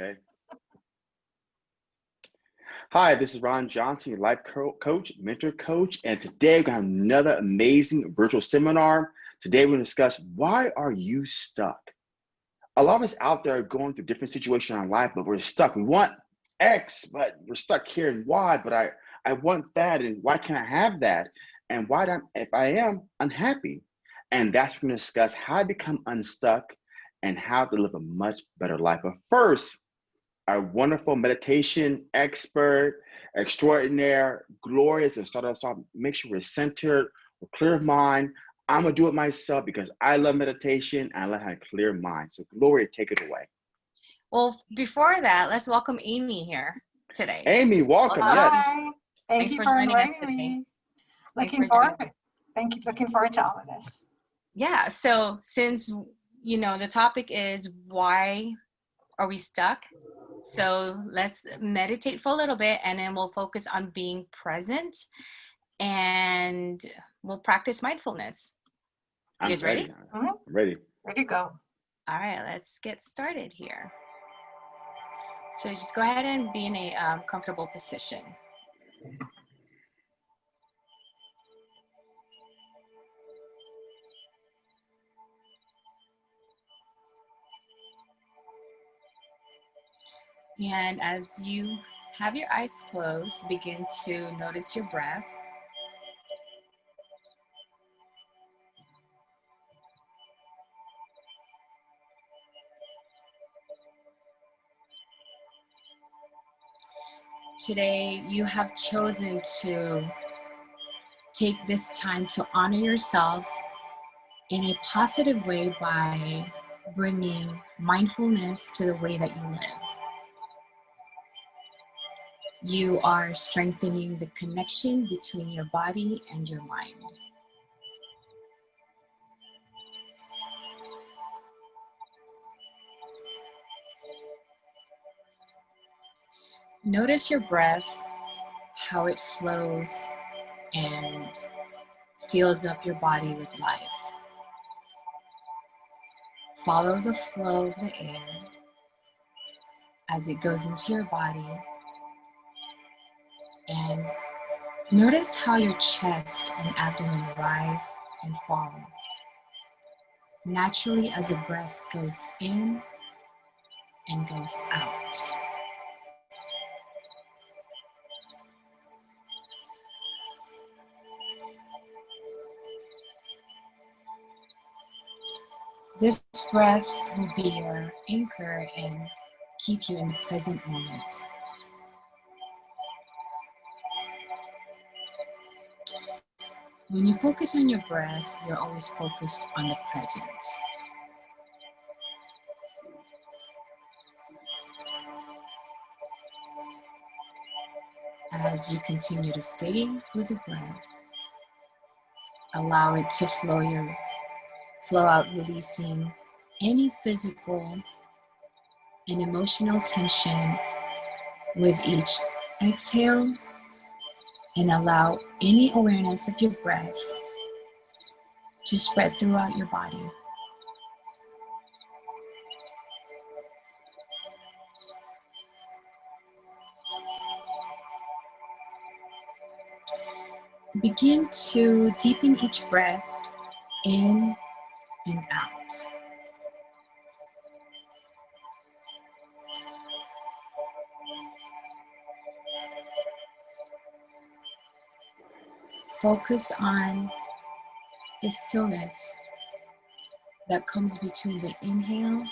Okay. Hi, this is Ron Johnson, your life co coach, mentor coach, and today we're to have another amazing virtual seminar. Today we're going to discuss why are you stuck? A lot of us out there are going through different situations in our life, but we're stuck. We want X, but we're stuck here and Y, but I, I want that, and why can't I have that? And why, if I am unhappy? And that's we're going to discuss how to become unstuck and how to live a much better life. But first, our wonderful meditation expert, extraordinaire, glorious, and start us off, make sure we're centered, we're clear of mind. I'm gonna do it myself because I love meditation and I love having a clear mind. So Gloria, take it away. Well, before that, let's welcome Amy here today. Amy, welcome. Hi. Yes. Thank Thanks you for for joining inviting me. Looking for joining forward. Thank you. Looking forward to all of this. Yeah, so since you know the topic is why are we stuck? So let's meditate for a little bit and then we'll focus on being present and we'll practice mindfulness. I'm guys ready? I'm ready. Ready to go. All right, let's get started here. So just go ahead and be in a um, comfortable position. And as you have your eyes closed, begin to notice your breath. Today, you have chosen to take this time to honor yourself in a positive way by bringing mindfulness to the way that you live. You are strengthening the connection between your body and your mind. Notice your breath, how it flows and fills up your body with life. Follow the flow of the air as it goes into your body and notice how your chest and abdomen rise and fall naturally as the breath goes in and goes out. This breath will be your anchor and keep you in the present moment. When you focus on your breath, you're always focused on the present. As you continue to stay with the breath, allow it to flow your flow out, releasing any physical and emotional tension with each exhale and allow any awareness of your breath to spread throughout your body. Begin to deepen each breath in and out. Focus on the stillness that comes between the inhale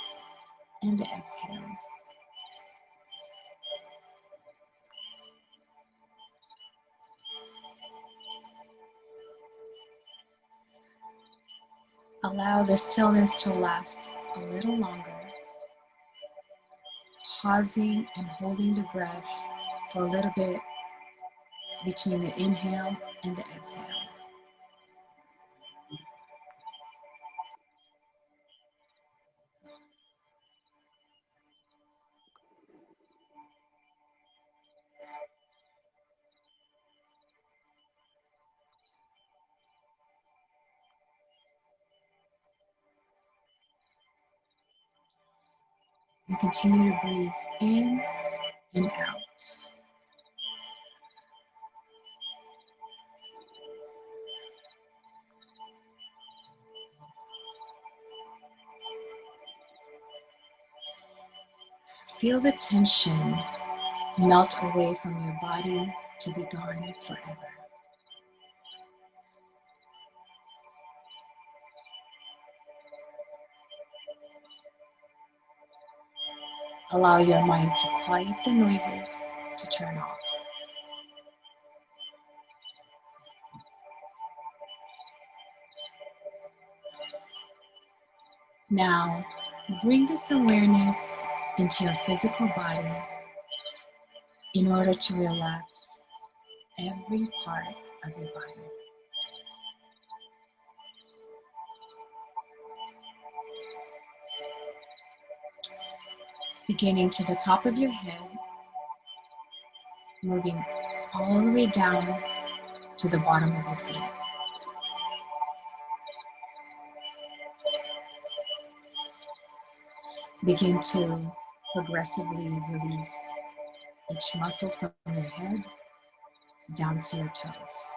and the exhale. Allow the stillness to last a little longer, pausing and holding the breath for a little bit between the inhale and the exhale. And continue to breathe in and out. Feel the tension melt away from your body to be gone forever. Allow your mind to quiet the noises to turn off. Now, bring this awareness into your physical body in order to relax every part of your body. Beginning to the top of your head, moving all the way down to the bottom of your feet. Begin to progressively release each muscle from your head down to your toes.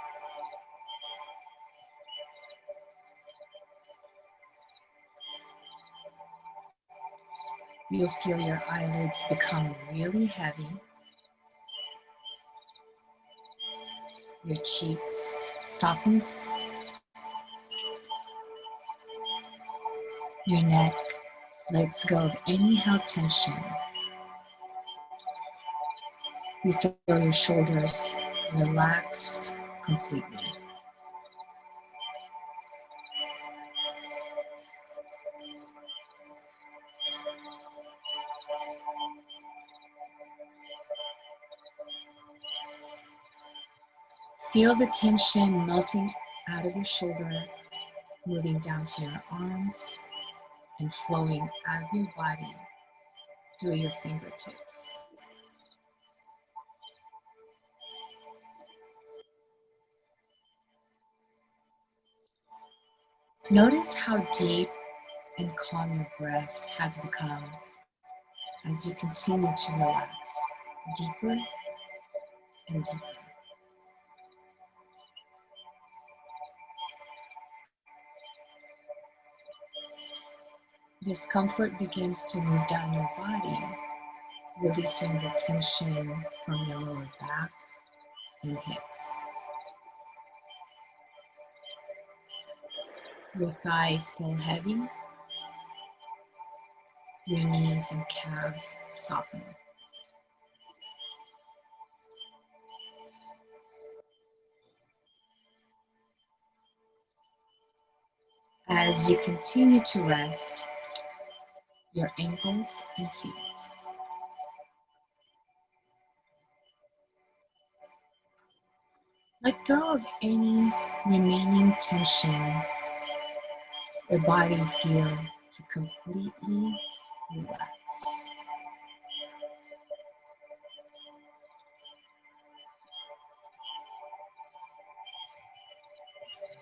You'll feel your eyelids become really heavy. Your cheeks softens. Your neck lets go of any held tension. You feel your shoulders relaxed completely. Feel the tension melting out of your shoulder, moving down to your arms and flowing out of your body through your fingertips. Notice how deep and calm your breath has become as you continue to relax deeper and deeper. Discomfort begins to move down your body, releasing the tension from your lower back and hips. Your thighs feel heavy. Your knees and calves soften. As you continue to rest, your ankles and feet. Let go of any remaining tension. Your body feel to completely relaxed.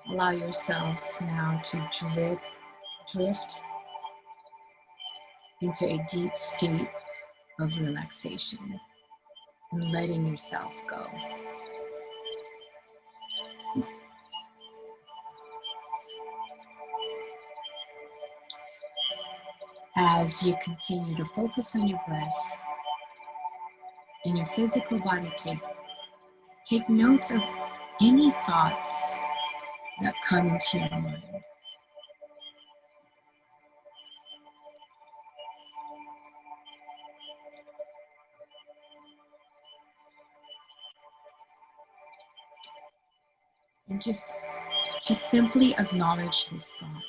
Allow yourself now to drip, drift into a deep state of relaxation and letting yourself go. As you continue to focus on your breath and your physical body, take, take notes of any thoughts that come into your mind. Just just simply acknowledge this thought.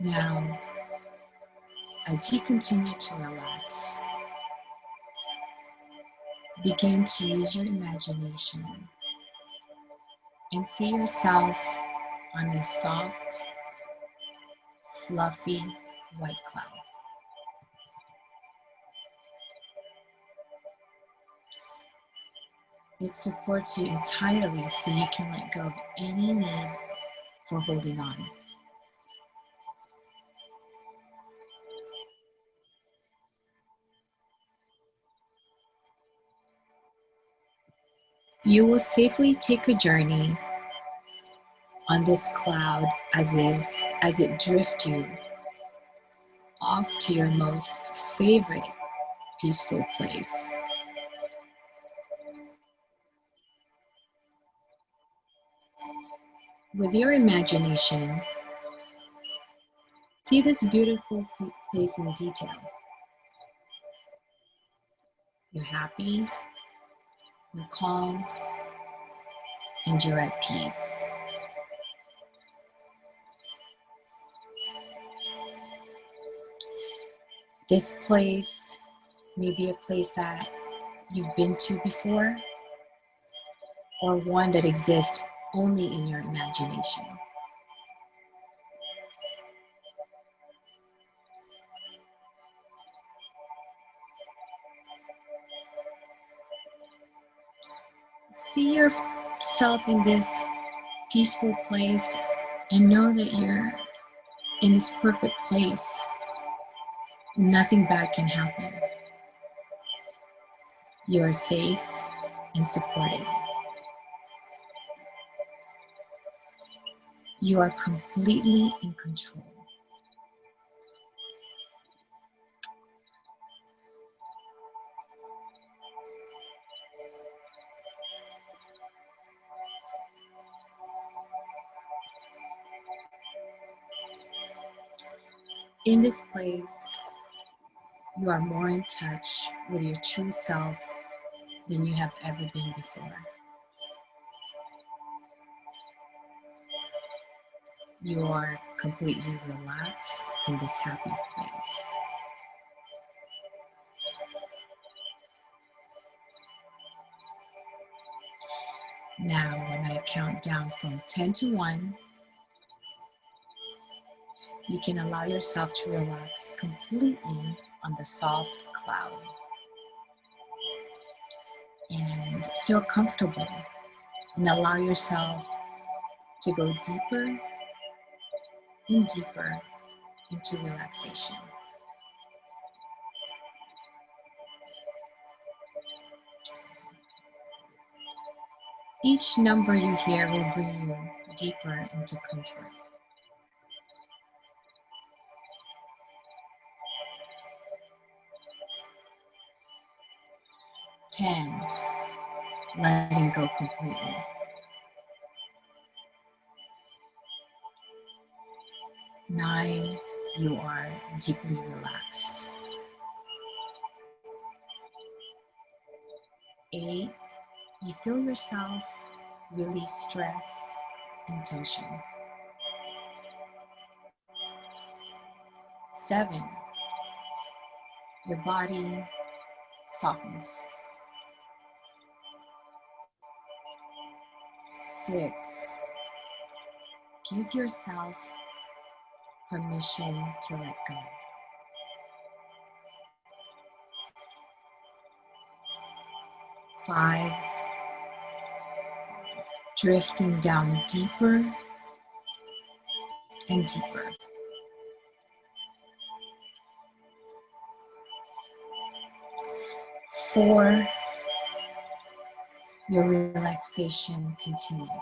Now, as you continue to relax, begin to use your imagination and see yourself on a soft fluffy white cloud. It supports you entirely so you can let go of any need for holding on. You will safely take a journey on this cloud as is as it drifts you off to your most favorite peaceful place. With your imagination, see this beautiful place in detail. You're happy, you're calm, and you're at peace. This place may be a place that you've been to before or one that exists only in your imagination. See yourself in this peaceful place and know that you're in this perfect place. Nothing bad can happen. You are safe and supported. You are completely in control. In this place, you are more in touch with your true self than you have ever been before. You are completely relaxed in this happy place. Now, when I count down from 10 to 1, you can allow yourself to relax completely on the soft cloud and feel comfortable and allow yourself to go deeper and deeper into relaxation. Each number you hear will bring you deeper into comfort. Ten, letting go completely. Nine, you are deeply relaxed. Eight, you feel yourself release stress and tension. Seven, your body softens. Six, give yourself permission to let go. Five, drifting down deeper and deeper. Four, your relaxation continues.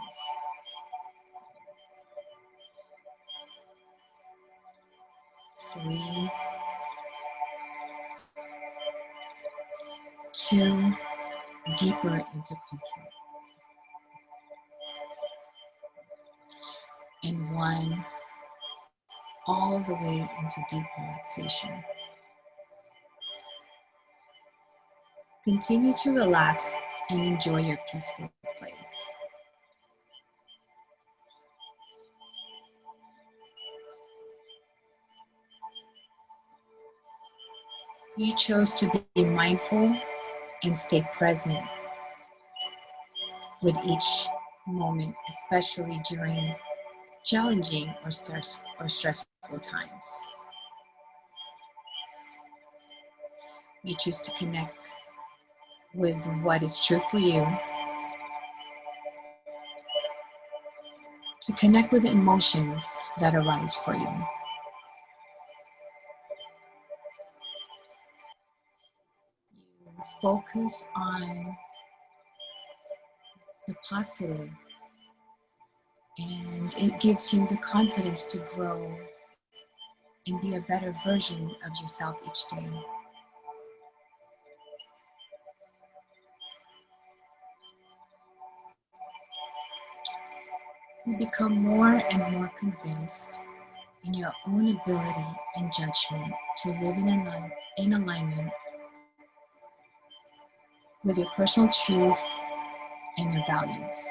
three, two, deeper into comfort. And one, all the way into deep relaxation. Continue to relax and enjoy your peaceful place. You chose to be mindful and stay present with each moment, especially during challenging or, stress, or stressful times. You choose to connect with what is true for you. To connect with the emotions that arise for you. Focus on the positive and it gives you the confidence to grow and be a better version of yourself each day. You become more and more convinced in your own ability and judgment to live in, align in alignment with your personal truth and your values.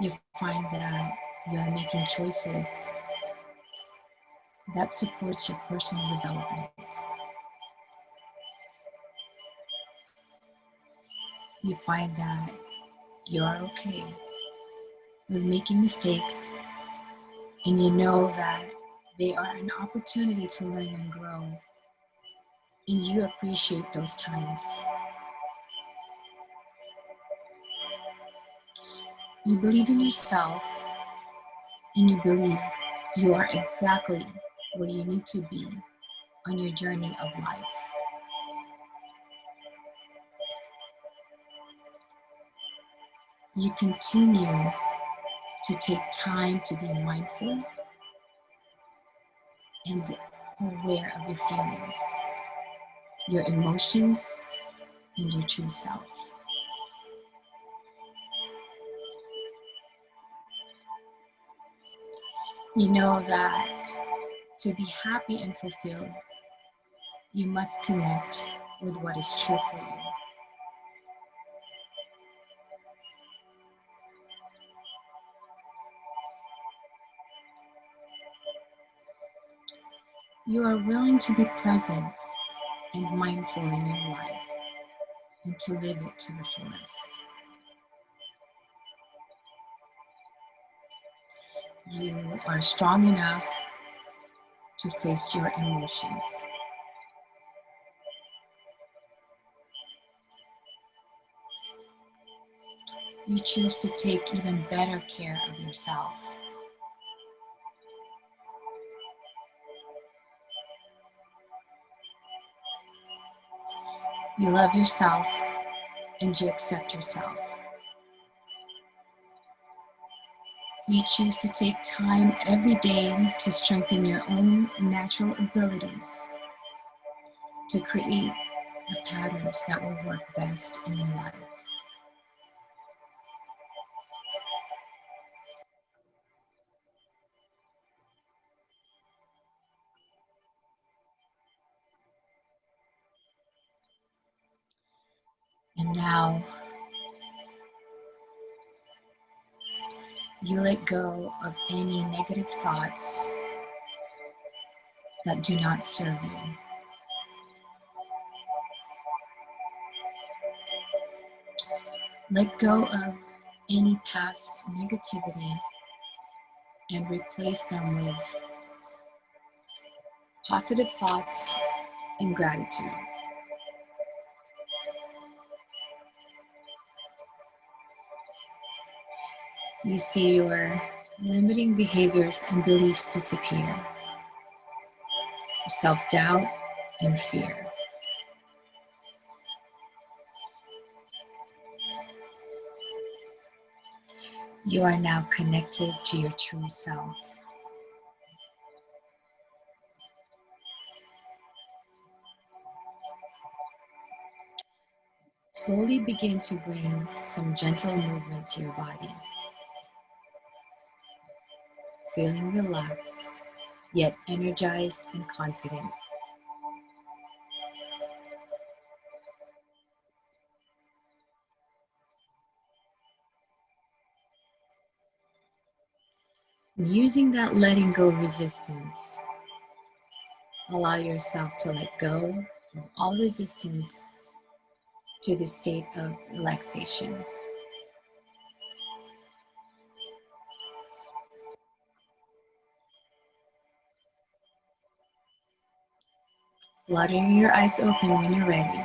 You find that you're making choices that supports your personal development. You find that you are okay with making mistakes and you know that they are an opportunity to learn and grow and you appreciate those times. You believe in yourself and you believe you are exactly where you need to be on your journey of life. You continue to take time to be mindful and aware of your feelings, your emotions, and your true self. You know that to be happy and fulfilled, you must connect with what is true for you. You are willing to be present and mindful in your life and to live it to the fullest. You are strong enough to face your emotions. You choose to take even better care of yourself. You love yourself and you accept yourself. You choose to take time every day to strengthen your own natural abilities to create the patterns that will work best in your life. Go of any negative thoughts that do not serve you. Let go of any past negativity and replace them with positive thoughts and gratitude. You see your limiting behaviors and beliefs disappear, self-doubt and fear. You are now connected to your true self. Slowly begin to bring some gentle movement to your body feeling relaxed, yet energized and confident. Using that letting go resistance, allow yourself to let go of all resistance to the state of relaxation. Fluttering your eyes open when you're ready.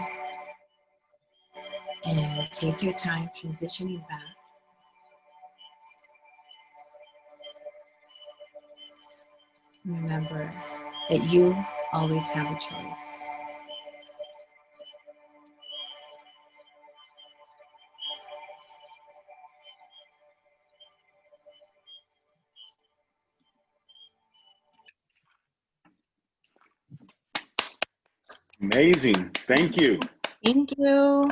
and take your time transitioning back. Remember that you always have a choice. Amazing. Thank you. Thank you.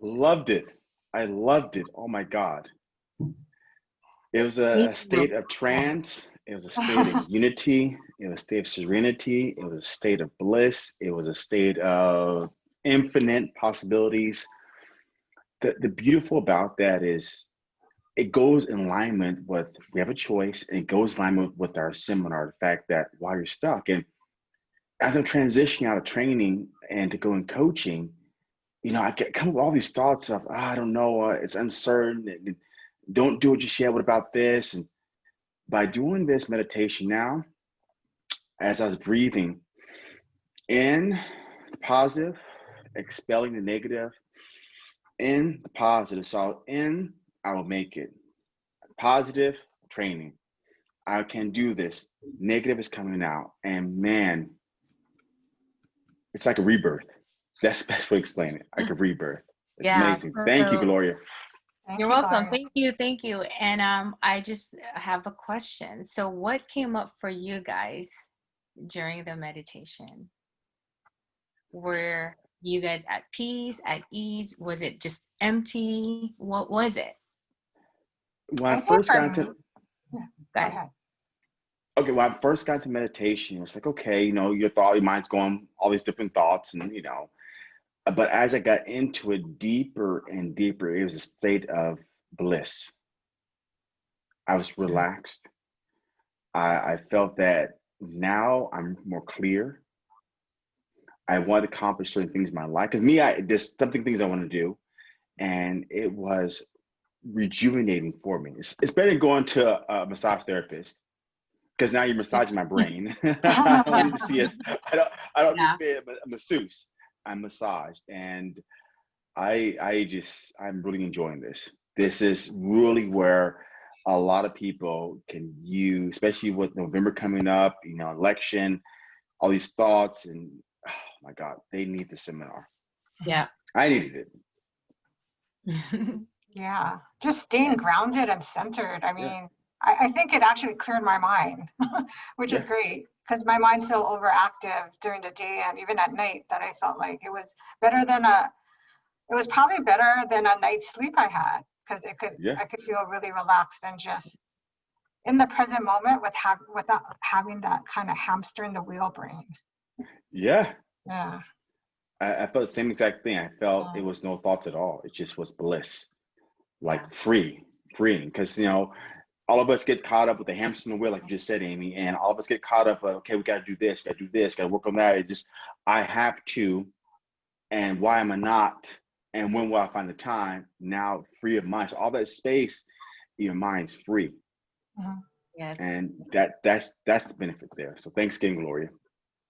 Loved it. I loved it. Oh my God. It was a, state of trance. It was a state of unity. It was a state of serenity. It was a state of bliss. It was a state of infinite possibilities. The, the beautiful about that is it goes in alignment with we have a choice and it goes in alignment with our seminar the fact that while you're stuck and as i'm transitioning out of training and to go in coaching you know i get come with all these thoughts of oh, i don't know uh, it's uncertain and don't do it just yet what about this and by doing this meditation now as i was breathing in the positive expelling the negative in the positive so in I will make it. Positive training. I can do this. Negative is coming out. And man, it's like a rebirth. That's the best way to explain it. Like a rebirth. It's Yeah, amazing. Thank you, Gloria. Thank You're you, welcome. Gloria. Thank you. Thank you. And um, I just have a question. So, what came up for you guys during the meditation? Were you guys at peace, at ease? Was it just empty? What was it? When I I first got me- into Go Go ahead. Okay, when I first got into meditation, it's like, okay, you know, your thought, your mind's going all these different thoughts, and you know, but as I got into it deeper and deeper, it was a state of bliss. I was relaxed. I, I felt that now I'm more clear. I want to accomplish certain things in my life. Because me, I there's something things I want to do. And it was rejuvenating for me. It's, it's better than going to a, a massage therapist because now you're massaging my brain. I don't need to see us. I don't. I don't Yeah. need to be a, a masseuse. I'm massaged, and I. I just. I'm really enjoying this. This is really where a lot of people can use, especially with November coming up. You know, election, all these thoughts, and oh my God, they need the seminar. Yeah. I needed it. Yeah, just staying grounded and centered. I Yeah. I, I think it actually cleared my mind, which is great because my mind's so overactive during the day and even at night that I felt like it was better than a, it was probably better than a night's sleep I had because it could, Yeah. I could feel really relaxed and just in the present moment with have, without having that kind of hamster in the wheel brain. Yeah. Yeah. I, I felt the same exact thing. I felt Yeah. it was no thoughts at all. It just was bliss, like Yeah. free, freeing. Because you know, all of us get caught up with the hamster in the wheel, like you just said, Amy, and all of us get caught up. Okay, we got to do this, got to do this, got to work on that. It just, I have to, and why am I not? And when will I find the time? Now, free of mind. So all that space, your mind's free, yes. and that that's that's the benefit there. So thanks again, Gloria.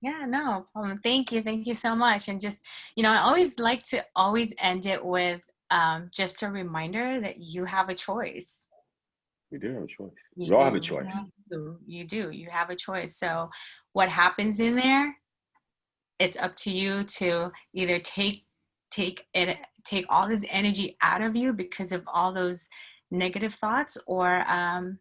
Yeah, no problem. Thank you. Thank you so much. And just, you know, I always like to always end it with um, just a reminder that you have a choice. We do have a choice. You We all have a choice. You do. You do. You have a choice. So, what happens in there? It's up to you to either take take it take all this energy out of you because of all those negative thoughts, or um,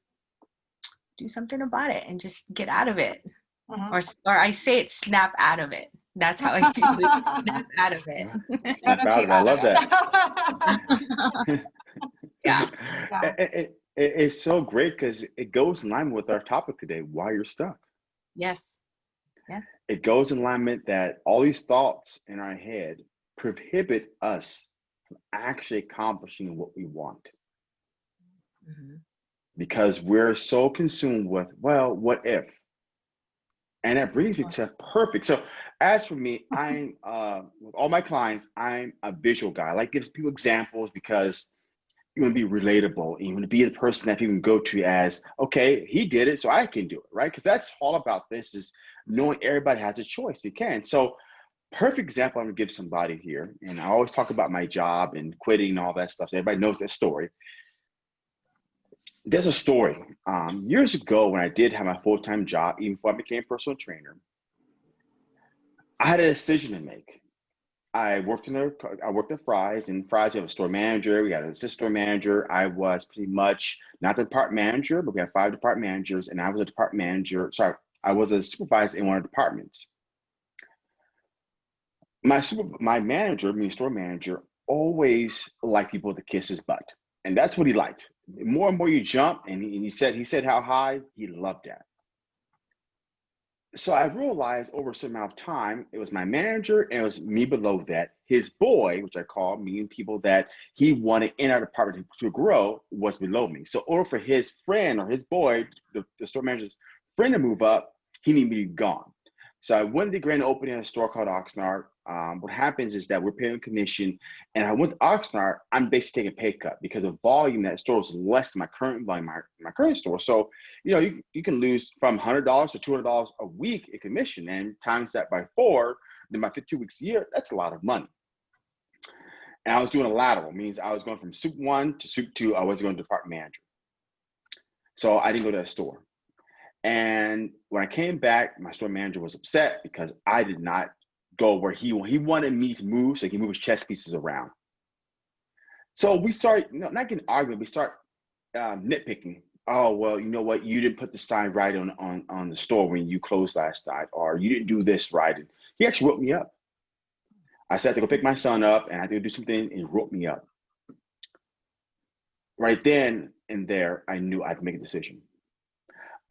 do something about it and just get out of it. Mhm. Or or I say it, snap out of it. That's how I do it. snap out of it. Snap out of it. I love that. Yeah. Yeah. It- it- it- it's so great because it goes in line with our topic today why you're stuck. yes. Yes. It goes in alignment that all these thoughts in our head prohibit us from actually accomplishing what we want Mhm. because we're so consumed with, well, what if? And that brings me to perfect. So, as for me, I'm uh, with all my clients, I'm a visual guy. I like gives people examples because you want to be relatable. You want to be the person that people can go to as, okay, he did it, so I can do it, right? Because that's all about this is knowing everybody has a choice. They can. So, perfect example I'm gonna give somebody here, and I always talk about my job and quitting and all that stuff. So everybody knows that story. There's a story. Um, years ago, when I did have my full-time job, even before I became a personal trainer, I had a decision to make. I worked in a, I worked at Fry's, and Fry's we have a store manager, we had an assistant store manager. I was pretty much not the department manager, but we had five department managers, and I was a department manager. Sorry, I was a supervisor in one of the departments. My super, my manager, me store manager, always liked people to kiss his butt, and that's what he liked. more and more you jump, and he, and he said he said how high he loved that so I realized over a certain amount of time, it was my manager and it was me below that. His boy, which I call meaning people that he wanted in our department to, to grow, was below me. So, or for his friend or his boy, the, the store manager's friend to move up, he needed me to be gone. So I went to the grand opening of a store called Oxnard. Um, what happens is that we're paying commission, and I went to Oxnard. I'm basically taking a pay cut because the volume that store is less than my current volume, my, my current store. So you know you, you can lose from hundred dollars to two hundred dollars a week in commission, and times that by four, then my 52 weeks a year, that's a lot of money. And I was doing a lateral, means I was going from soup one to soup two. I was going to department manager. So I didn't go to that store. And when I came back, my store manager was upset because I did not go where he he wanted me to move so he can move his chess pieces around. So we start, you know, not getting arguing, we start um, nitpicking. Oh well, you know what? You didn't put the sign right on on on the store when you closed last night, or you didn't do this right. And he actually wrote me up. I said to go pick my son up, and I had to do something, and he wrote me up. Right then and there, I knew I had to make a decision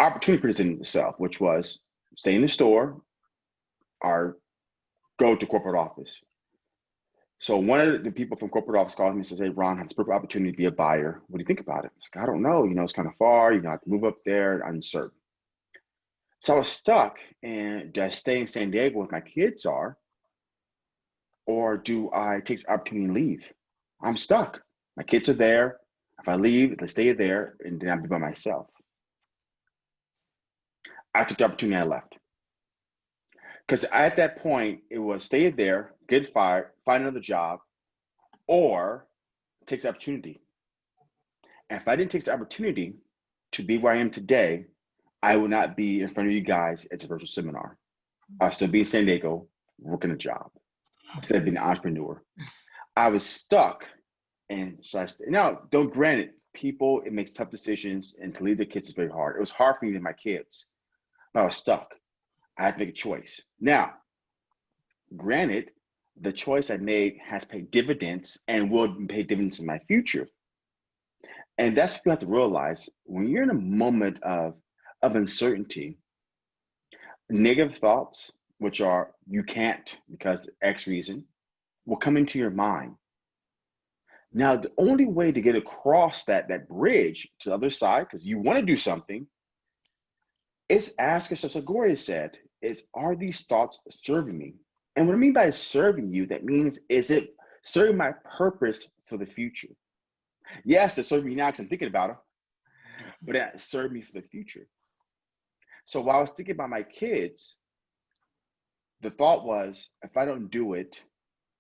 opportunity presented itself, which was stay in the store or go to corporate office. So one of the people from corporate office called me and says, Hey, Ron, has a perfect opportunity to be a buyer. What do you think about it? I, like, I don't know. You know, it's kind of far. You know, I have to move up there, uncertain. So I was stuck and do I stay in San Diego where my kids are? Or do I take the opportunity and leave? I'm stuck. My kids are there. If I leave, they stay there, and then I'll be by myself. I took the opportunity I left. Because at that point, it was stay there, get fired, find another job, or take the opportunity. And if I didn't take the opportunity to be where I am today, I would not be in front of you guys at the virtual seminar. I'll still be in San Diego working a job instead of being an entrepreneur. I was stuck. And so I, now, don't grant it, people, it makes tough decisions and to leave their kids is very hard. It was hard for me and my kids. but I was stuck. I had to make a choice. Now, granted, the choice I made has paid dividends and will pay dividends in my future. And that's what you have to realize when you're in a moment of, of uncertainty, negative thoughts, which are you can't because X reason, will come into your mind. Now, the only way to get across that, that bridge to the other side, because you want to do something, it's ask yourself, so Gloria said, is are these thoughts serving me? And what I mean by serving you, that means is it serving my purpose for the future? Yes, they're serving me now because I'm thinking about it, but it served me for the future. So while I was thinking about my kids, the thought was, if I don't do it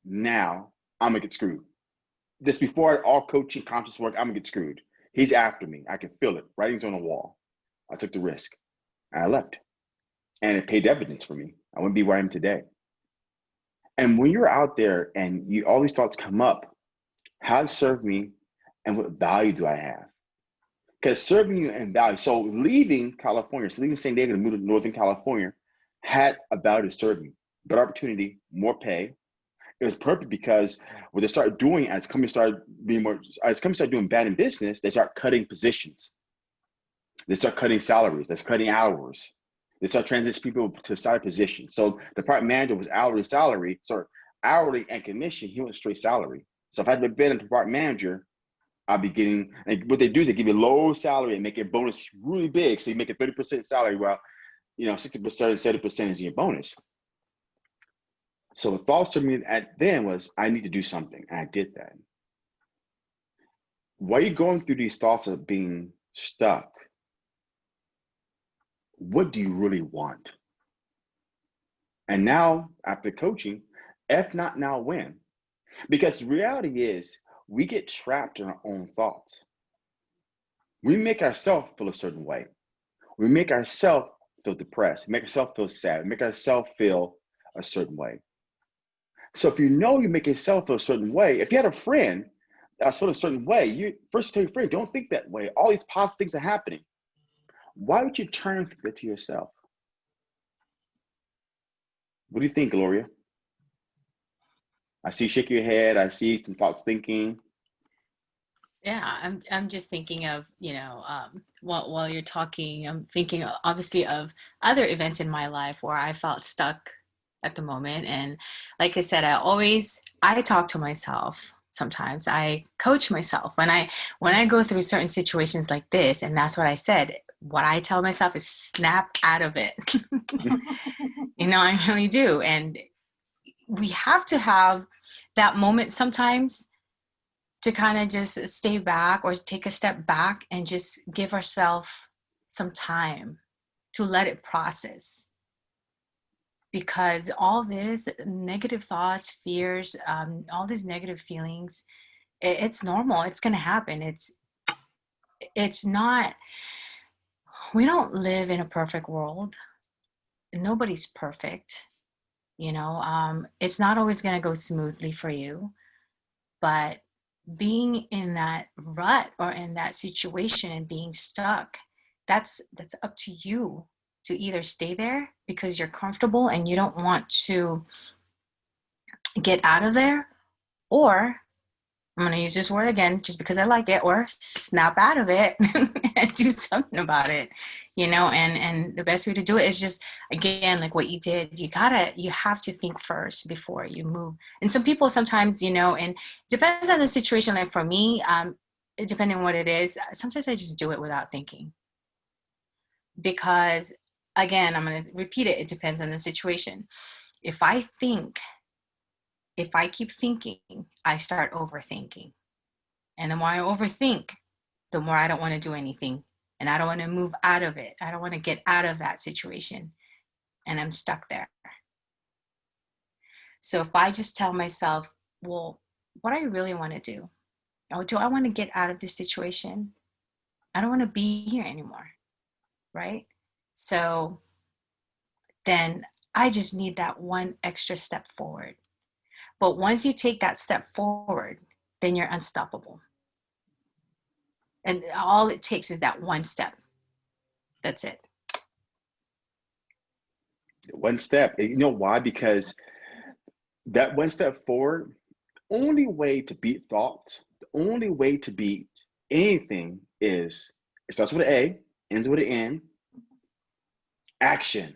now, I'm gonna get screwed. This before all coaching conscious work, I'm gonna get screwed. He's after me. I can feel it. Writing's on the wall. I took the risk. I left. And it paid dividends for me. I wouldn't be where I am today. And when you're out there and you all these thoughts come up, how does serve me and what value do I have? Because serving you and value. So leaving California, so leaving San Diego to move to Northern California had about a value to serve me. Better opportunity, more pay. It was perfect because what they started doing as companies started being more as companies started doing bad in business, they start cutting positions. They start cutting salaries. They start cutting hours. They start transitioning people to side positions. So the department manager was hourly salary, sorry, hourly and commission. He went straight salary. So if I had been a department manager, I'd be getting, and what they do is they give you low salary and make your bonus really big. So you make a 30% salary while, you know, 60%, 70% is your bonus. So the thoughts to me at then was, I need to do something. And I did that. While you're going through these thoughts of being stuck, what do you really want? And now, after coaching, If not now, when? Because the reality is, we get trapped in our own thoughts. We make ourselves feel a certain way. We make ourselves feel depressed, make ourselves feel sad, make ourselves feel a certain way. So if you know you make yourself feel a certain way, if you had a friend that's feel a certain way, you first tell your friend, don't think that way. All these positive things are happening. Why would you turn to yourself? What do you think, Gloria? I see you shake your head. I see some thoughts thinking. Yeah, I'm I'm just thinking of, you know, um, while while you're talking, I'm thinking obviously of other events in my life where I felt stuck at the moment. And like I said, I always I talk to myself sometimes. I coach myself when I when I go through certain situations like this, and that's what I said. What I tell myself is snap out of it. you know, I really do. And we have to have that moment sometimes to kind of just stay back or take a step back and just give ourselves some time to let it process because all this negative thoughts fears um, all these negative feelings it, it's normal it's going to happen it's it's not we don't live in a perfect world. Nobody's perfect you know um, it's not always going to go smoothly for you. But being in that rut or in that situation and being stuck that's that's up to you to either stay there because you're comfortable and you don't want to get out of there or I'm going to use this word again just because I like it or snap out of it and do something about it, you know, and, and the best way to do it is just, again, like what you did, you gotta, you have to think first before you move. And some people sometimes, you know, and depends on the situation. Like for me, um, depending on what it is, sometimes I just do it without thinking because again, I'm going to repeat it. It depends on the situation. If I think if I keep thinking, I start overthinking. And the more I overthink, the more I don't want to do anything. And I don't want to move out of it. I don't want to get out of that situation. And I'm stuck there. So if I just tell myself, well, what I really want to do, oh, do I want to get out of this situation? I don't want to be here anymore. Right? So then I just need that one extra step forward. But once you take that step forward, then you're unstoppable. And all it takes is that one step. That's it. One step. You know why? Because that one step forward, only way to beat thoughts, the only way to beat anything is it starts with an A, ends with an N, action.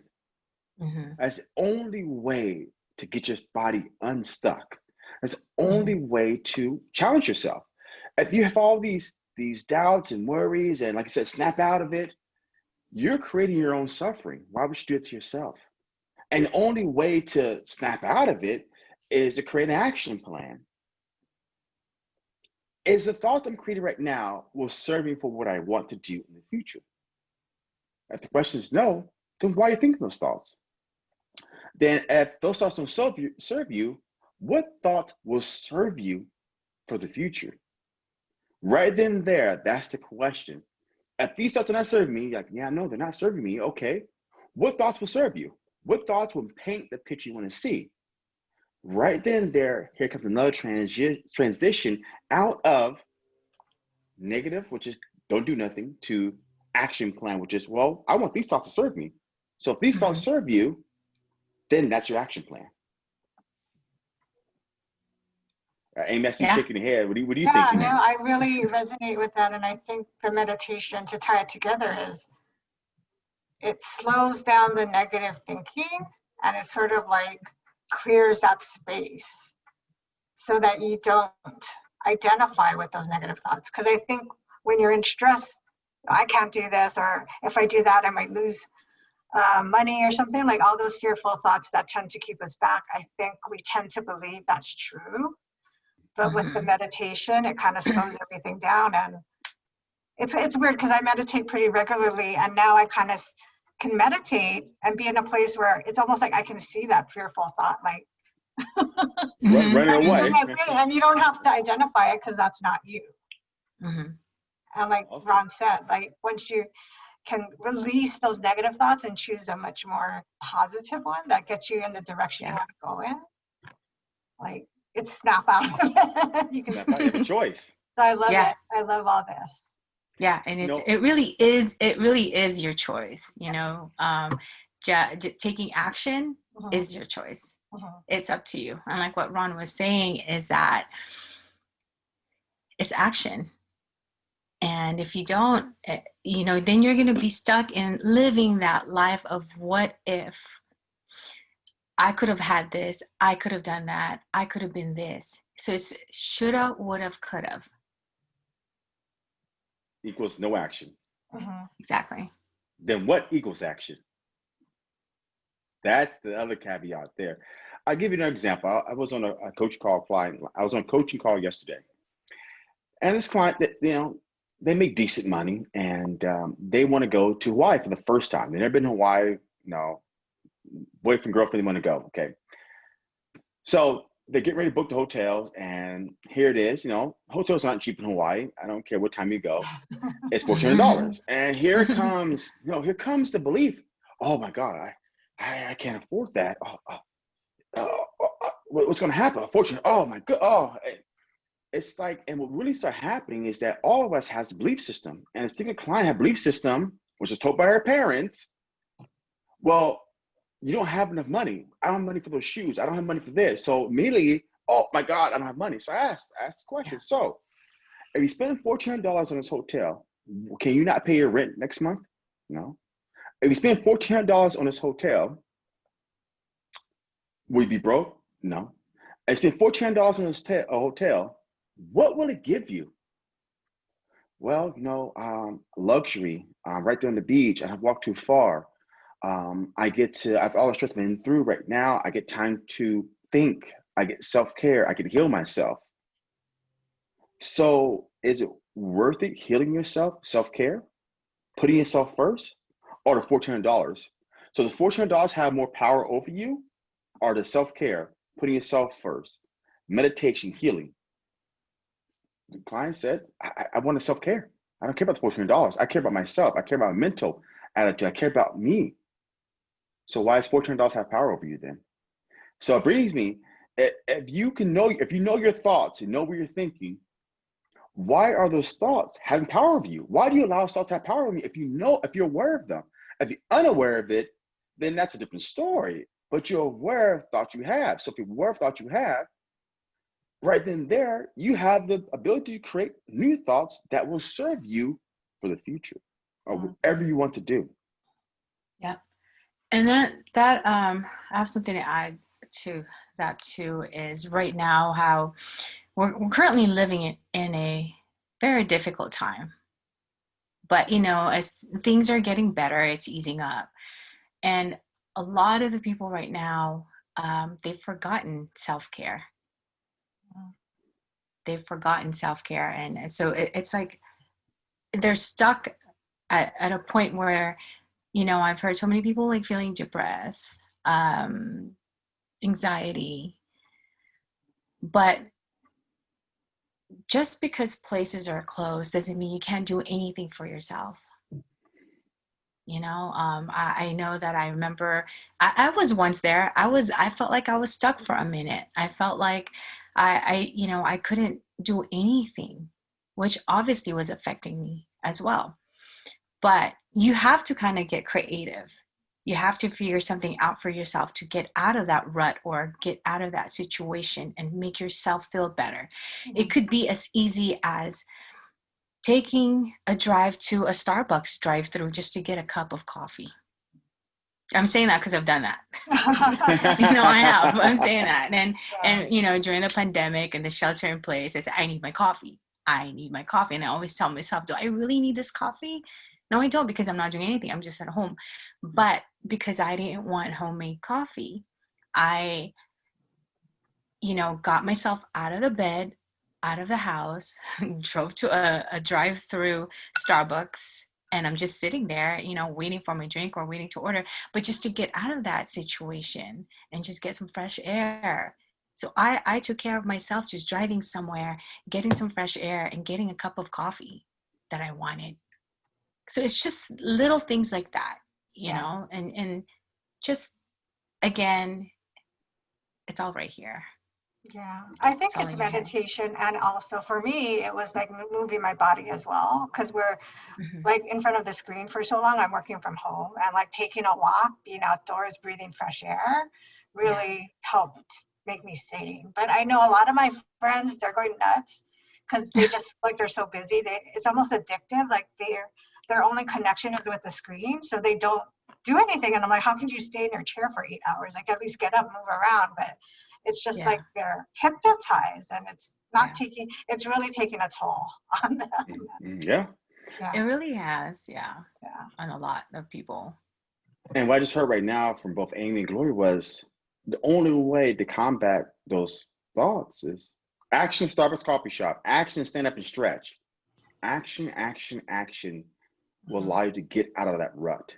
Mm-hmm. That's the only way to get your body unstuck. That's the only mm-hmm. way to challenge yourself. If you have all these these doubts and worries, and like I said, snap out of it, you're creating your own suffering. Why would you do it to yourself? And the only way to snap out of it is to create an action plan. Is the thoughts I'm creating right now will serve me for what I want to do in the future? If the question is no, then why are you thinking those thoughts? Then if those thoughts don't serve you, serve you, what thought will serve you for the future? Right then there, that's the question. If these thoughts are not serving me, like, yeah, no, they're not serving me. Okay. What thoughts will serve you? What thoughts will paint the picture you want to see? Right then there, here comes another transi- transition out of negative, which is don't do nothing, to action plan, which is, well, I want these thoughts to serve me. So if these mm-hmm. thoughts serve you, then that's your action plan. Uh, Amy, I see yeah. shaking your head. What do you, what do you yeah, think? Yeah, no, I really resonate with that. And I think the meditation to tie it together is it slows down the negative thinking and it sort of like clears that space so that you don't identify with those negative thoughts. Because I think when you're in stress, I can't do this, or if I do that, I might lose uh, money or something, like all those fearful thoughts that tend to keep us back, I think we tend to believe that's true. But mm-hmm. with the mm-hmm. meditation, it kind of slows everything down. And it's, it's weird because I meditate pretty regularly and now I kind of can meditate and be in a place where it's almost like I can see that fearful thought, like Run, running away. And you don't have to identify it because that's not you. Mhm. And like Awesome. Ron said, like once you can release those negative thoughts and choose a much more positive one that gets you in the direction you want to go in, like it's snap out. of it. you can. Snap out, you have a choice. So I love Yeah. it. I love all this. Yeah, and it's No. it really is it really is your choice. You know, um, ja- j- taking action Mhm, is your choice. mhm. It's up to you. And like what Ron was saying is that it's action. And if you don't, eh, you know, then you're going to be stuck in living that life of what if I could have had this, I could have done that, I could have been this. So it's shoulda, would have, could have. Equals no action. Mhm. Exactly. Then what equals action? That's the other caveat there. I'll give you an example. I, I was on a, a coach call client. I was on a coaching call yesterday. And this client that, you know, they make decent money and um, they want to go to Hawaii for the first time. They've never been to Hawaii, you know, boyfriend, girlfriend, they want to go. Okay. So they get ready to book the hotels and here it is, you know, hotels aren't cheap in Hawaii. I don't care what time you go. It's four hundred dollars. And here comes, you know, here comes the belief. Oh my God, I I, I can't afford that. Oh, oh, oh, oh, oh, what's gonna happen? Unfortunately, oh my god, oh eh, it's like, and what really started happening is that all of us has a belief system. And this particular client had a belief system, which was told by her parents. Well, you don't have enough money. I don't have money for those shoes. I don't have money for this. So immediately, oh my God, I don't have money. So I asked, I asked the question. So if you spend fourteen hundred dollars on this hotel, can you not pay your rent next month? No. If you spend fourteen hundred dollars on this hotel, will you be broke? No. If you spend fourteen hundred dollars on this a hotel, what will it give you? Well, you know, um, luxury. Um, right there on the beach. I have walked too far. Um, I get to. I've all the stress been through right now. I get time to think. I get self care. I can heal myself. So, is it worth it healing yourself, self care, putting yourself first, or the fourteen hundred dollars? So, the fourteen hundred dollars have more power over you, or the self care, putting yourself first, meditation, healing. The client said, "I, I- want to self care. I don't care about the fourteen hundred dollars. I care about myself. I care about my mental attitude. I care about me. So, why does fourteen hundred dollars have power over you then? So, it brings me. If you can know, if you know your thoughts, you know what you're thinking, why are those thoughts having power over you? Why do you allow thoughts to have power over you if you know, if you're aware of them? If you're unaware of it, then that's a different story. But you're aware of thoughts you have. So if you're aware of thoughts you have, right then there, you have the ability to create new thoughts that will serve you for the future or Mhm. whatever you want to do. Yeah. And that that um I have something to add to that too is right now how we're, we're currently living in, in a very difficult time. But you know, as things are getting better, it's easing up. And a lot of the people right now, um, they've forgotten self-care. They've forgotten self-care. And and so it, it's like they're stuck at, at a point where you know i've heard so many people like feeling depressed um anxiety but just because places are closed doesn't mean you can't do anything for yourself you know um i, I know that i remember I, I was once there i was i felt like i was stuck for a minute i felt like i i you know i couldn't do anything which obviously was affecting me as well. But you have to kind of get creative. You have to figure something out for yourself to get out of that rut or get out of that situation and make yourself feel better. It could be as easy as taking a drive to a starbucks drive through just to get a cup of coffee i'm saying that because i've done that. You know i have. I'm saying that. And and you know during the pandemic and the shelter in place i said i need my coffee. I need my coffee. And i always tell myself do i really need this coffee? No i don't because i'm not doing anything. I'm just at home. But because i didn't want homemade coffee i you know got myself out of the bed out of the house drove to a, a drive through starbucks and i'm just sitting there you know waiting for my drink or waiting to order but just to get out of that situation and just get some fresh air So I, I took care of myself just driving somewhere, getting some fresh air, and getting a cup of coffee that I wanted. So it's just little things like that, you Yeah. know, and and just again, it's all right here. Yeah, I think It's all it's in your head. meditation and also for me, it was like moving my body as well. Cause we're Mhm. like in front of the screen for so long, I'm working from home and like taking a walk, being outdoors, breathing fresh air really helped make me sane. But I know a lot of my friends, they're going nuts because they just feel like they're so busy. They, it's almost addictive. Like their, their only connection is with the screen. So they don't do anything. And I'm like, how can you stay in your chair for eight hours? Like at least get up, move around. But it's just Yeah. like they're hypnotized and it's not Yeah. taking, it's really taking a toll on them. Mm, Yeah. It really has, yeah, Yeah. on a lot of people. And what I just heard right now from both Amy and Glory was the only way to combat those thoughts is action Starbucks coffee shop, action stand up and stretch. Action, action, action will Mhm. allow you to get out of that rut.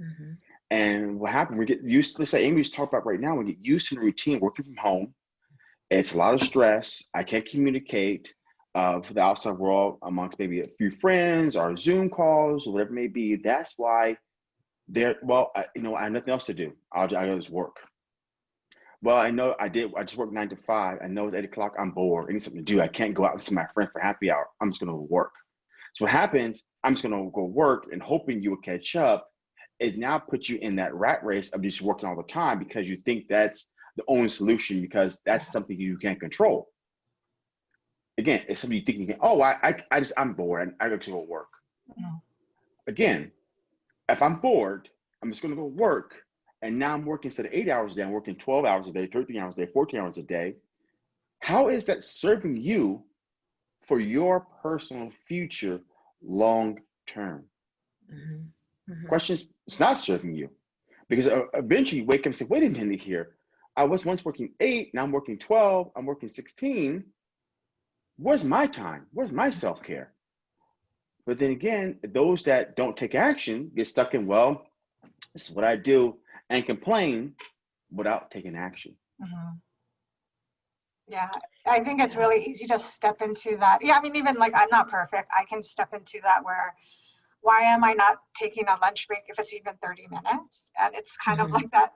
Mhm. And what happened, we get used to, let's say Amy was talking about right now, we get used to the routine working from home. It's a lot of stress. I can't communicate uh, with the outside world amongst maybe a few friends or Zoom calls or whatever it may be. That's why they're, well, I, you know, I have nothing else to do. I'll, I'll just work. Well, I know I did, I just worked nine to five. I know it's eight o'clock. I'm bored. I need something to do. I can't go out and see my friend for happy hour. I'm just going to work. So what happens, I'm just going to go work and hoping you will catch up it now puts you in that rat race of just working all the time because you think that's the only solution because that's something you can't control. Again, it's something you think you can, oh, I, I, I just, I'm bored and I go to go work. Mhm. Again, if I'm bored, I'm just gonna go work. And now I'm working instead of eight hours a day, I'm working 12 hours a day, 13 hours a day, 14 hours a day. How is that serving you for your personal future long term? Mhm. Mhm. questions it's not serving you because uh, eventually you wake up and say wait a minute here i was once working eight now i'm working 12 i'm working 16 where's my time where's my self-care but then again those that don't take action get stuck in well this is what i do and complain without taking action Mhm. Yeah, I think it's really easy to step into that. Yeah, I mean, even like I'm not perfect. I can step into that where, why am I not taking a lunch break if it's even 30 minutes? And it's kind of Mhm. like that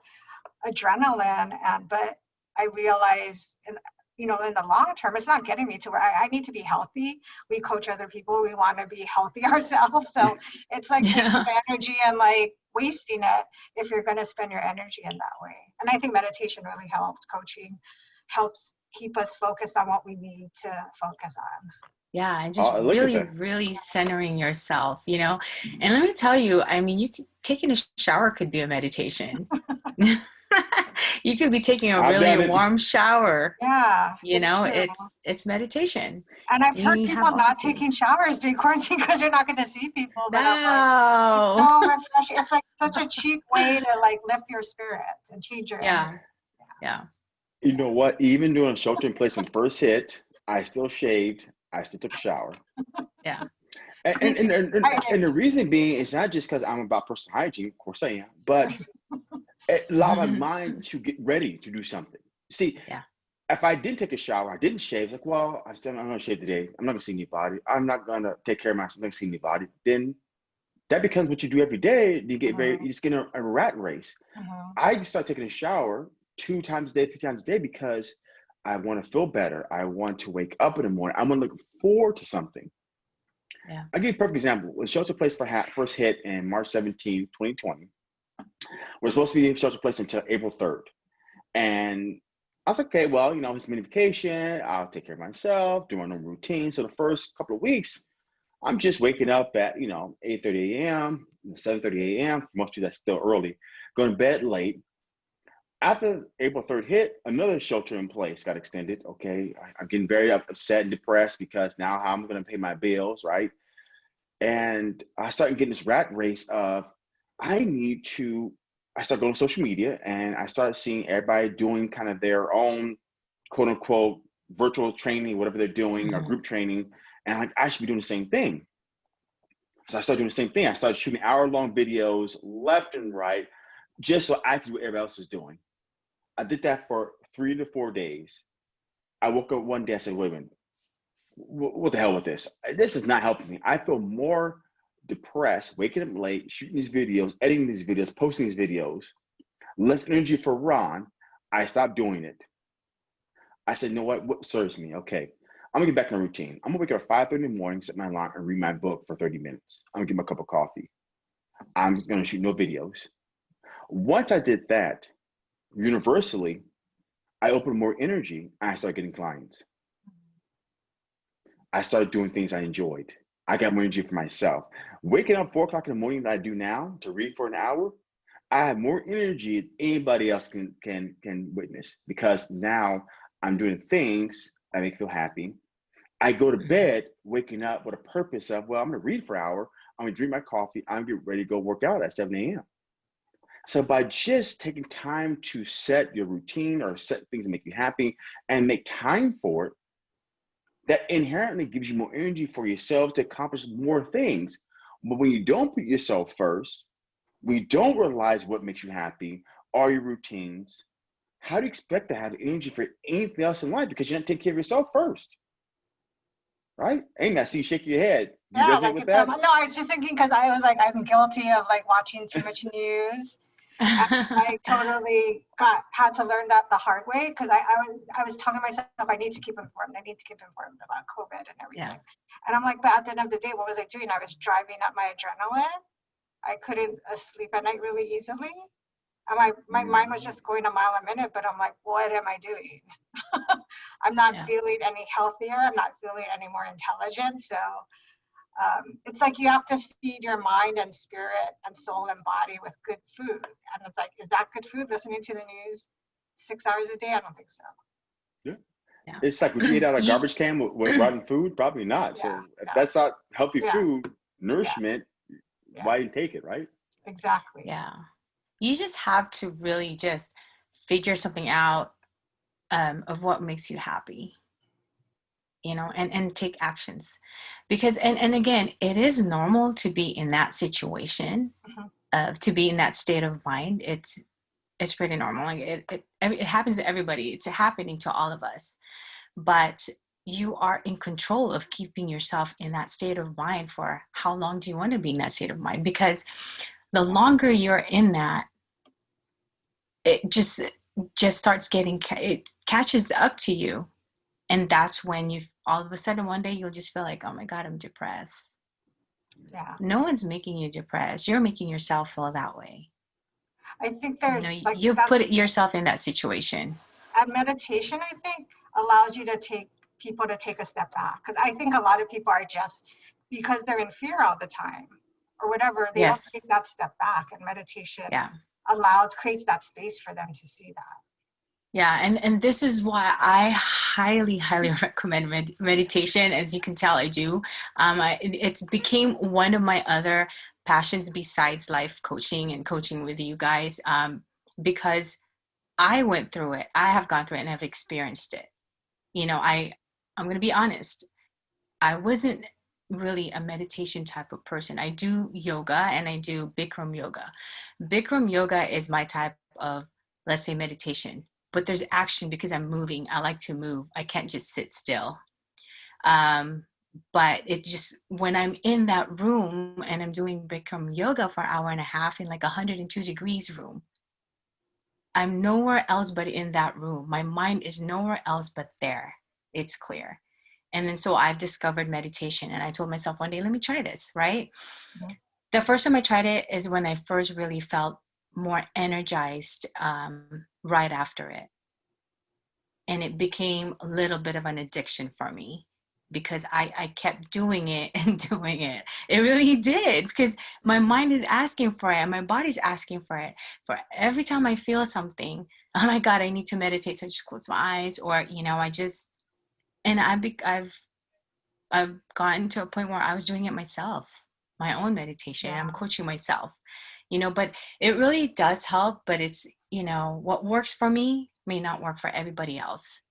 adrenaline. And but I realize, in, you know, in the long term, it's not getting me to where I, I need to be healthy. We coach other people. We want to be healthy ourselves. So it's like Yeah. the energy and like wasting it if you're going to spend your energy in that way. And I think meditation really helps. Coaching helps keep us focused on what we need to focus on. Yeah, and just Oh, really, really centering yourself, you know. And let me tell you, I mean, you could taking a shower could be a meditation. you could be taking a I've done really it. warm shower. Yeah. You it's know, true. it's it's meditation. and I've you heard people not these taking showers during quarantine because you're not going to see people. But I'm like, No. so refreshing. It's like such a cheap way to like lift your spirits and change your Yeah. energy. Yeah. you know what even doing shelter in place when first hit i still shaved i still took a shower Yeah. And, and, and, and, and, the reason being is not just because I'm about personal hygiene, of course I am, but it allowed my mind to get ready to do something. See, Yeah. if I didn't take a shower, I didn't shave, like, well, I said, I'm gonna shave today. I'm not gonna see anybody. I'm not gonna take care of myself. I'm not gonna see anybody. Then that becomes what you do every day. You get very, Mhm. you just get in a, a rat race. Mhm. I start taking a shower two times a day, three times a day because I want to feel better. I want to wake up in the morning. I'm gonna look forward to something. Yeah. I'll give you a perfect example. When shelter place for ha- first hit in March 17, 2020, we're supposed to be in shelter place until April 3rd. And I was like, okay, well, you know, it's mini vacation. I'll take care of myself, do my normal routine. So the first couple of weeks, I'm just waking up at, you know, 8.30 a.m., 7.30 a.m. For most people, that's still early. Going to bed late. After April 3rd hit, another shelter in place got extended. Okay, I, I'm getting very upset and depressed because now how I'm going to pay my bills, right? And I started getting this rat race of I need to. I started going to social media and I started seeing everybody doing kind of their own quote unquote virtual training, whatever they're doing, or Mhm. group training. And I'm like, I should be doing the same thing. So I started doing the same thing. I started shooting hour long videos left and right just so I could do what everybody else was doing. I did that for three to four days, I woke up one day. and said, "Wait a minute, what the hell with this? This is not helping me. I feel more depressed, waking up late, shooting these videos, editing these videos, posting these videos, less energy for Ron. I stopped doing it. I said, you know what? What serves me? Okay, I'm gonna get back in routine. I'm gonna wake up at 5:30 in the morning, set my alarm, and read my book for 30 minutes. I'm gonna get my cup of coffee. I'm gonna shoot no videos. Once I did that, universally, I opened more energy I started getting clients. I started doing things I enjoyed. I got more energy for myself. Waking up four o'clock in the morning that I do now to read for an hour, I have more energy than anybody else can can can witness because now I'm doing things that make me feel happy. I go to Mhm. bed waking up with a purpose of, well, I'm gonna read for an hour, I'm gonna drink my coffee, I'm gonna get ready to go work out at 7 a.m. So by just taking time to set your routine or set things that make you happy and make time for it, that inherently gives you more energy for yourself to accomplish more things. But when you don't put yourself first, when you don't realize what makes you happy are your routines, how do you expect to have energy for anything else in life because you do not take care of yourself first? Right? Amy, I see you shaking your head. You Yeah, like it's, that? um, no, I was just thinking because I was like, I'm guilty of like watching too much news. I totally got had to learn that the hard way because I, I was I was telling myself I need to keep informed. I need to keep informed about COVID and everything. Yeah. And I'm like, but at the end of the day, what was I doing? I was driving up my adrenaline. I couldn't uh, sleep at night really easily. And my, my mind was just going a mile a minute, but I'm like, what am I doing? I'm not Yeah. feeling any healthier. I'm not feeling any more intelligent. So um, it's like you have to feed your mind and spirit and soul and body with good food. And it's like, is that good food? Listening to the news six hours a day? I don't think so. Yeah. It's like would you eat out of a garbage can with, with rotten food? Probably not. Yeah, so if yeah. that's not healthy Yeah. food, nourishment, Yeah. why you take it, right? Exactly. Yeah. You just have to really just figure something out um, of what makes you happy. You know, and and take actions. Because and and again, it is normal to be in that situation, Mhm. of to be in that state of mind. It's it's pretty normal. Like it it it happens to everybody. It's happening to all of us. But you are in control of keeping yourself in that state of mind for how long do you want to be in that state of mind? Because the longer you're in that it just just starts getting it catches up to you and that's when you all of a sudden one day you'll just feel like oh my god i'm depressed. Yeah. no one's making you depressed. You're making yourself feel that way. I think you there's know you- like you've put yourself in that situation. And meditation i think allows you to take people to take a step back. Because i think a lot of people are just because they're in fear all the time or whatever they Yes. don't take that step back and meditation yeah. allows creates that space for them to see that Yeah, and and this is why I highly, highly recommend med- meditation. As you can tell, I do. Um, I, it, it's became one of my other passions besides life coaching and coaching with you guys. Um, because I went through it. I have gone through it and have experienced it. You know, I I'm gonna be honest. I wasn't really a meditation type of person. I do yoga and I do Bikram yoga. Bikram yoga is my type of let's say meditation but there's action because I'm moving. I like to move. I can't just sit still. Um, but it just when I'm in that room and I'm doing Bikram yoga for an hour and a half in like a 102 degrees room, I'm nowhere else but in that room. My mind is nowhere else but there. It's clear. And then so I've discovered meditation and I told myself one day, let me try this, right? Mhm. The first time I tried it is when I first really felt more energized um, right after it. And it became a little bit of an addiction for me because I, I kept doing it and doing it. It really did because my mind is asking for it and my body's asking for it. For every time I feel something, oh my God, I need to meditate. So I just close my eyes or, you know, I just, and I be, I've, I've gotten to a point where I was doing it myself, my own meditation. I'm coaching myself, you know, but it really does help. But it's, you know, what works for me may not work for everybody else.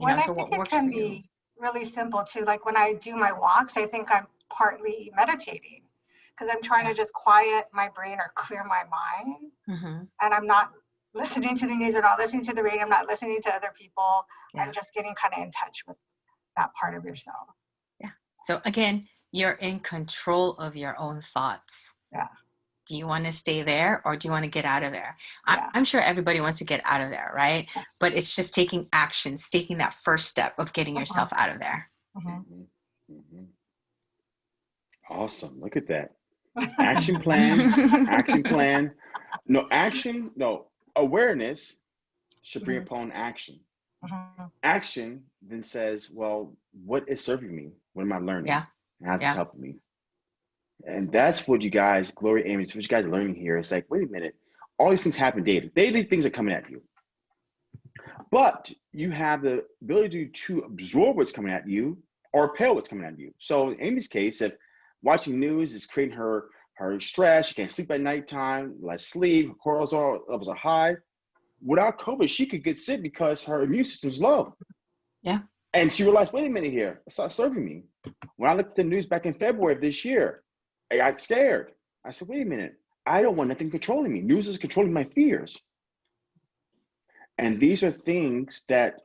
You Well, know, so I what think it can be really simple too. Like when I do my walks, I think I'm partly meditating because I'm trying to just quiet my brain or clear my mind. hmm And I'm not listening to the news at all, listening to the radio, I'm not listening to other people. Yeah. I'm just getting kind of in touch with that part of yourself. Yeah. So again, you're in control of your own thoughts. Yeah. Do you want to stay there or do you want to get out of there? I, Yeah. I'm sure everybody wants to get out of there, right? Yes. But it's just taking actions, taking that first step of getting Uh-huh. yourself out of there. Mhm. Mhm, mhm. Awesome. Look at that. Action plan. action plan. No action. No awareness should bring Mhm. upon action. Mhm. Action then says, well, what is serving me? What am I learning? Yeah. How's Yeah. this helping me? And that's what you guys, glory Amy, what you guys are learning here. It's like, wait a minute, all these things happen daily. Daily things are coming at you. But you have the ability to absorb what's coming at you or repel what's coming at you. So in Amy's case, if watching news is creating her her stress, she can't sleep at nighttime, less sleep, cortisol levels are high. Without COVID, she could get sick because her immune system's low. Yeah. And she realized, wait a minute here, it's not serving me. When I looked at the news back in February of this year, I got scared. I said, wait a minute, I don't want nothing controlling me. News is controlling my fears. And these are things that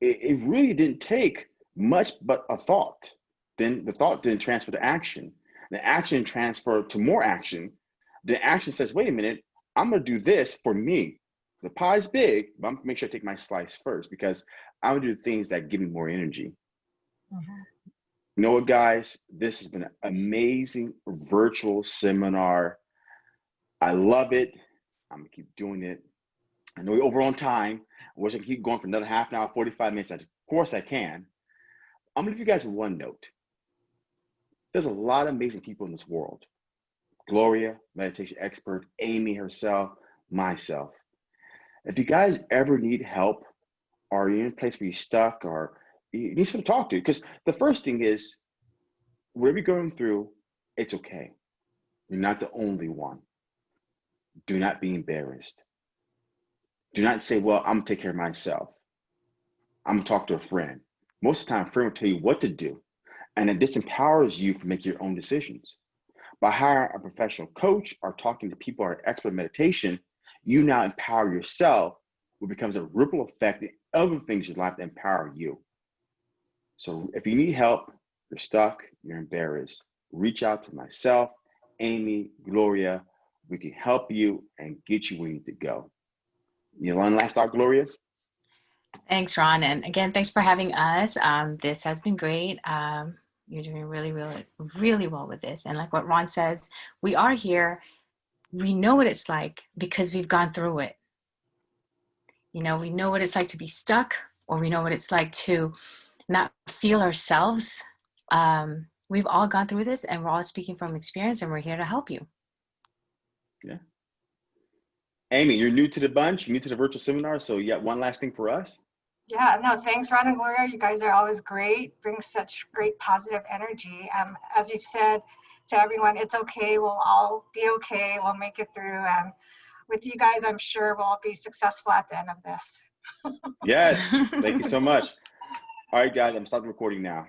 it, it really didn't take much but a thought. Then the thought didn't transfer to action. The action transferred to more action. The action says, wait a minute, I'm gonna do this for me. The pie's big, but I'm gonna make sure I take my slice first because I'm gonna do things that give me more energy. Mhm. You know what, guys? This has been an amazing virtual seminar. I love it. I'm gonna keep doing it. I know we're over on time. I wish I could keep going for another half an hour, 45 minutes. Of course I can. I'm gonna give you guys one note. There's a lot of amazing people in this world. Gloria, meditation expert, Amy herself, myself. If you guys ever need help or you're in a place where you're stuck or you need someone to talk to, because the first thing is whatever you're going through, it's okay. You're not the only one. Do not be embarrassed. Do not say, well, I'm gonna take care of myself. I'm gonna talk to a friend. Most of the time, friend will tell you what to do, and it disempowers you from making your own decisions. By hiring a professional coach or talking to people who are expert in meditation, you now empower yourself, which becomes a ripple effect in other things in life that empower you. So if you need help, you're stuck, you're embarrassed, reach out to myself, Amy, Gloria. We can help you and get you where you need to go. You one last thought, Gloria? Thanks, Ron. And again, thanks for having us. Um, this has been great. Um, you're doing really, really, really well with this. And like what Ron says, we are here. We know what it's like because we've gone through it. You know, we know what it's like to be stuck, or we know what it's like to not feel ourselves. Um, we've all gone through this, and we're all speaking from experience, and we're here to help you. Yeah. Amy, you're new to the bunch, you're new to the virtual seminar, so you got one last thing for us? Yeah, no, thanks, Ron and Gloria. You guys are always great, bring such great positive energy. Um, as you've said to everyone, it's okay. We'll all be okay. We'll make it through. And with you guys, I'm sure we'll all be successful at the end of this. Yes, thank you so much. All right, guys, I'm stopping recording now.